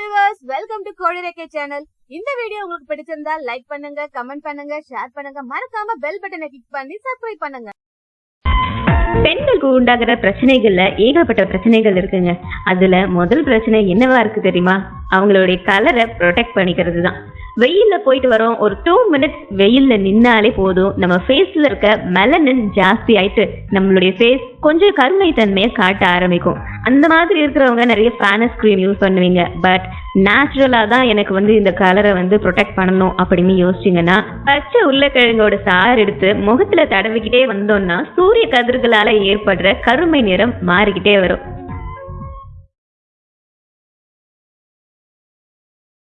Viewers welcome to கோடிரேகே channel இந்த video உங்களுக்கு பிடிச்சிருந்தா லைக் பண்ணுங்க கமெண்ட் பண்ணுங்க ஷேர் பண்ணுங்க. மறக்காம பெல் பட்டனை கிளிக் பண்ணி சப்ஸ்கிரைப் பண்ணுங்க. பெண்களுக்கு உண்டாகிற பிரச்சனைகள்ல ஏகப்பட்ட பிரச்சனைகள் இருக்குங்க. அதுல முதல் பிரச்சனை என்னவா இருக்கு தெரியுமா? அவங்களுடைய கலரை ப்ரொடெக்ட் பண்ணிக்கிறது தான் வெயில்ல போயிட்டு வரோம். ஒரு டூ மினிட்ஸ் வெயில்ல நின்னாலே போதும். நம்ம ஃபேஸ்ல இருக்க மெலனின் ஜாஸ்தி ஆயிட்டு நம்மளுடைய ஃபேஸ் கொஞ்சம் கருமை தன்மையை காட்ட ஆரம்பிக்கும். அந்த மாதிரி இருக்கிறவங்க நிறைய ஃபேனஸ் க்ரீம் யூஸ் பண்ணுவீங்க. பட் நேச்சுரலாக தான் எனக்கு வந்து இந்த கலரை வந்து ப்ரொடெக்ட் பண்ணணும் அப்படின்னு யோசிச்சிங்கன்னா பச்சை உருளைக்கிழங்கோட சாறு எடுத்து முகத்துல தடவிக்கிட்டே வந்தோம்னா சூரிய கதிர்களால் ஏற்படுற கருமை நிறம் மாறிக்கிட்டே வரும்.